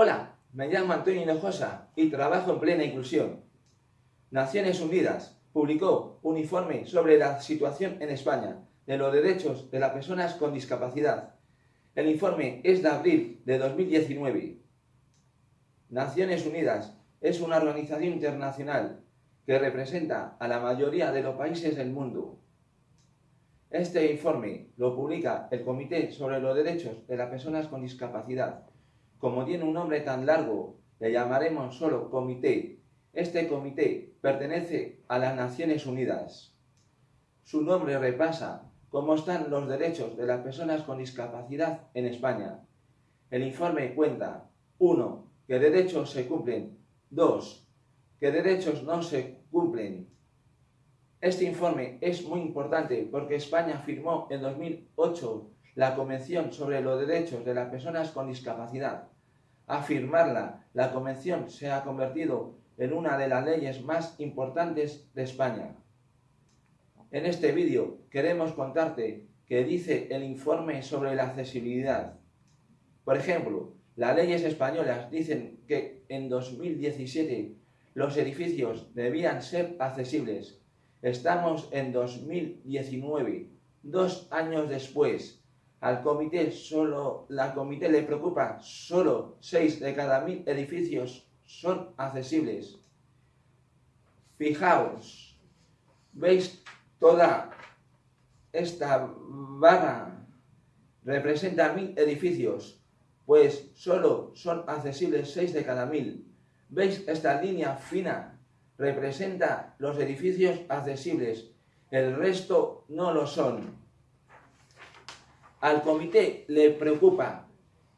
Hola, me llamo Antonio Hinojosa y trabajo en plena inclusión. Naciones Unidas publicó un informe sobre la situación en España de los derechos de las personas con discapacidad. El informe es de abril de 2019. Naciones Unidas es una organización internacional que representa a la mayoría de los países del mundo. Este informe lo publica el Comité sobre los Derechos de las Personas con Discapacidad. Como tiene un nombre tan largo, le llamaremos solo Comité. Este comité pertenece a las Naciones Unidas. Su nombre repasa cómo están los derechos de las personas con discapacidad en España. El informe cuenta 1. ¿Qué derechos se cumplen? 2 que derechos no se cumplen. Este informe es muy importante porque España firmó en 2008 la Convención sobre los Derechos de las Personas con Discapacidad. A firmarla, la Convención se ha convertido en una de las leyes más importantes de España. En este vídeo queremos contarte qué dice el informe sobre la accesibilidad. Por ejemplo, las leyes españolas dicen que en 2017 los edificios debían ser accesibles. Estamos en 2019, dos años después. Al comité solo, la comité le preocupa, solo 6 de cada mil edificios son accesibles. Fijaos, ¿veis toda esta barra? Representa mil edificios, pues solo son accesibles 6 de cada mil. ¿Veis esta línea fina? Representa los edificios accesibles, el resto no lo son. Al comité le preocupa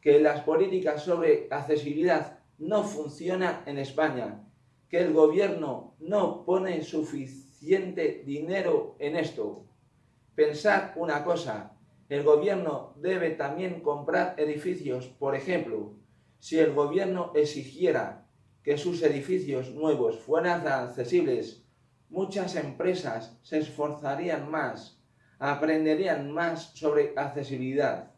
que las políticas sobre accesibilidad no funcionan en España, que el gobierno no pone suficiente dinero en esto. Pensad una cosa, el gobierno debe también comprar edificios, por ejemplo, si el gobierno exigiera que sus edificios nuevos fueran accesibles, muchas empresas se esforzarían más, aprenderían más sobre accesibilidad.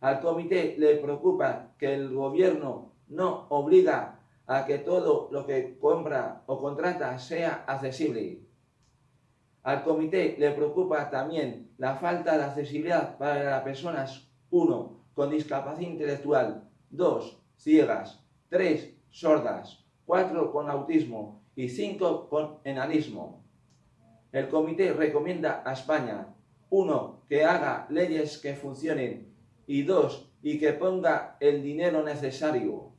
Al comité le preocupa que el gobierno no obliga a que todo lo que compra o contrata sea accesible. Al comité le preocupa también la falta de accesibilidad para las personas 1. con discapacidad intelectual, 2. ciegas, 3 sordas, cuatro con autismo y cinco con enanismo. El comité recomienda a España, uno, que haga leyes que funcionen y dos, y que ponga el dinero necesario.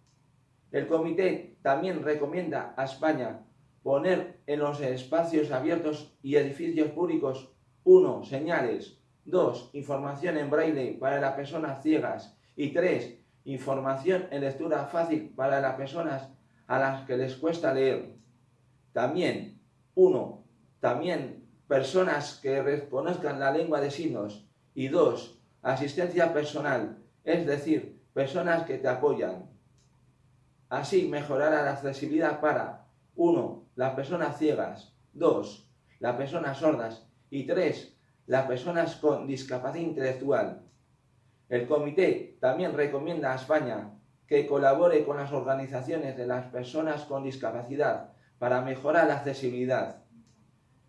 El comité también recomienda a España poner en los espacios abiertos y edificios públicos uno, Señales, dos, Información en braille para las personas ciegas y tres, información en lectura fácil para las personas a las que les cuesta leer. También, uno, también personas que reconozcan la lengua de signos. Y dos, asistencia personal, es decir, personas que te apoyan. Así mejorará la accesibilidad para uno, las personas ciegas, dos, las personas sordas y tres, las personas con discapacidad intelectual. El comité también recomienda a España que colabore con las organizaciones de las personas con discapacidad para mejorar la accesibilidad.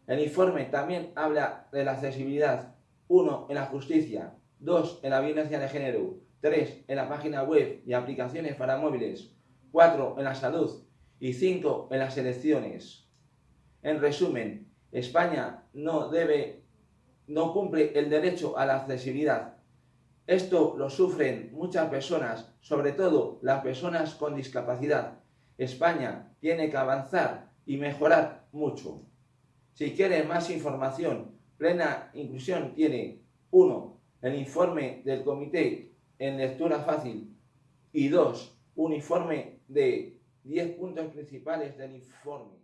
El informe también habla de la accesibilidad 1 en la justicia, 2 en la violencia de género, 3 en la página web y aplicaciones para móviles, 4 en la salud y 5 en las elecciones. En resumen, España no debe, no cumple el derecho a la accesibilidad esto lo sufren muchas personas, sobre todo las personas con discapacidad. España tiene que avanzar y mejorar mucho. Si quieren más información, Plena Inclusión tiene 1. El informe del comité en lectura fácil y 2. Un informe de 10 puntos principales del informe.